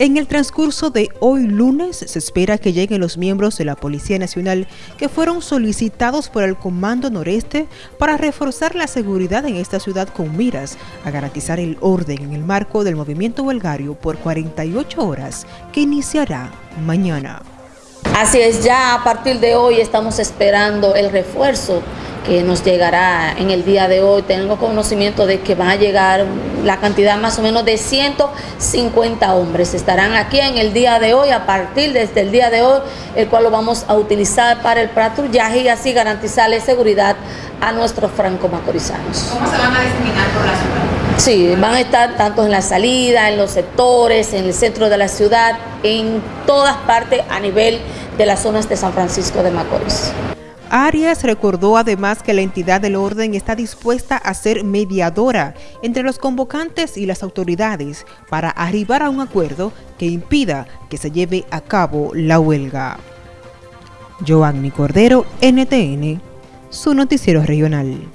En el transcurso de hoy lunes se espera que lleguen los miembros de la Policía Nacional que fueron solicitados por el Comando Noreste para reforzar la seguridad en esta ciudad con miras a garantizar el orden en el marco del movimiento huelgario por 48 horas que iniciará mañana. Así es, ya a partir de hoy estamos esperando el refuerzo que nos llegará en el día de hoy. Tengo conocimiento de que va a llegar la cantidad más o menos de 150 hombres. Estarán aquí en el día de hoy, a partir desde el día de hoy, el cual lo vamos a utilizar para el patrullaje y así garantizarle seguridad a nuestros franco-macorizanos. ¿Cómo se van a diseminar por la ciudad? Sí, van a estar tanto en la salida, en los sectores, en el centro de la ciudad, en todas partes a nivel de las zonas de San Francisco de Macorís. Arias recordó además que la entidad del orden está dispuesta a ser mediadora entre los convocantes y las autoridades para arribar a un acuerdo que impida que se lleve a cabo la huelga. Joanny Cordero, NTN, su noticiero regional.